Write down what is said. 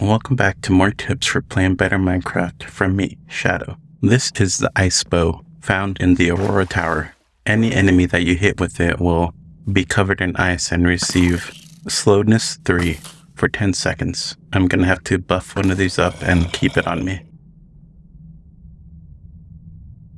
Welcome back to more tips for playing better Minecraft from me, Shadow. This is the ice bow found in the Aurora Tower. Any enemy that you hit with it will be covered in ice and receive slowness 3 for 10 seconds. I'm gonna have to buff one of these up and keep it on me.